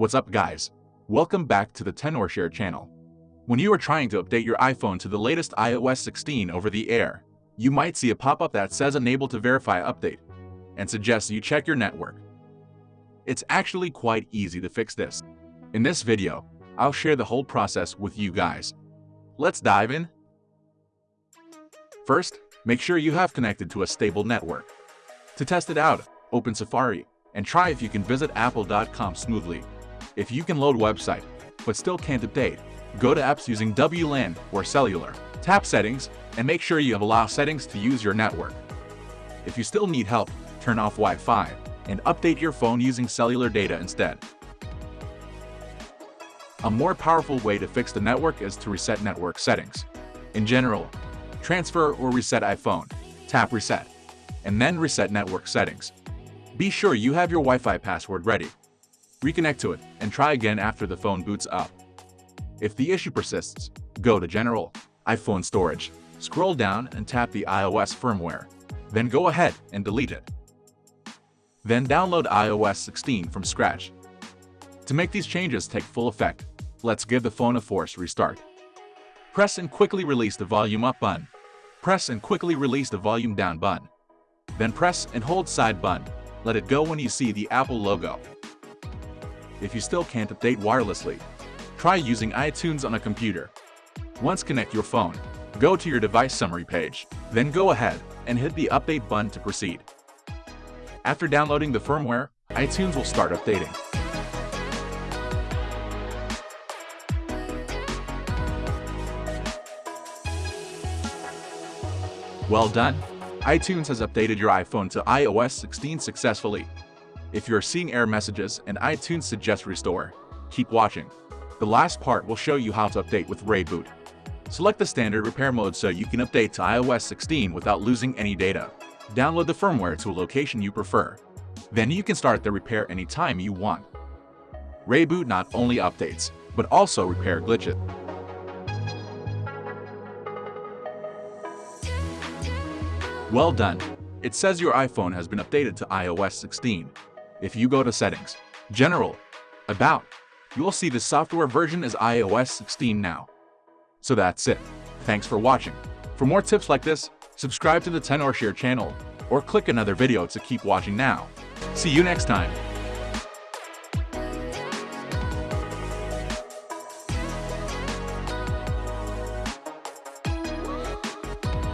What's up guys? Welcome back to the Tenorshare channel. When you are trying to update your iPhone to the latest iOS 16 over the air, you might see a pop-up that says Unable to Verify Update and suggests you check your network. It's actually quite easy to fix this. In this video, I'll share the whole process with you guys. Let's dive in. First, make sure you have connected to a stable network. To test it out, open Safari and try if you can visit apple.com smoothly. If you can load website, but still can't update, go to apps using WLAN or cellular, tap settings, and make sure you have allow settings to use your network. If you still need help, turn off Wi-Fi and update your phone using cellular data instead. A more powerful way to fix the network is to reset network settings. In general, transfer or reset iPhone, tap reset, and then reset network settings. Be sure you have your Wi-Fi password ready. Reconnect to it and try again after the phone boots up. If the issue persists, go to General, iPhone Storage, scroll down and tap the iOS firmware. Then go ahead and delete it. Then download iOS 16 from scratch. To make these changes take full effect, let's give the phone a force restart. Press and quickly release the volume up button. Press and quickly release the volume down button. Then press and hold side button let it go when you see the Apple logo. If you still can't update wirelessly, try using iTunes on a computer. Once connect your phone, go to your device summary page, then go ahead and hit the update button to proceed. After downloading the firmware, iTunes will start updating. Well done! iTunes has updated your iPhone to iOS 16 successfully. If you're seeing error messages and iTunes suggests restore, keep watching. The last part will show you how to update with ReiBoot. Select the standard repair mode so you can update to iOS 16 without losing any data. Download the firmware to a location you prefer. Then you can start the repair anytime you want. ReiBoot not only updates, but also repair glitches. Well done! It says your iPhone has been updated to iOS 16. If you go to Settings, General, About, you will see the software version is iOS 16 now. So that's it. Thanks for watching. For more tips like this, subscribe to the Tenorshare channel or click another video to keep watching now. See you next time.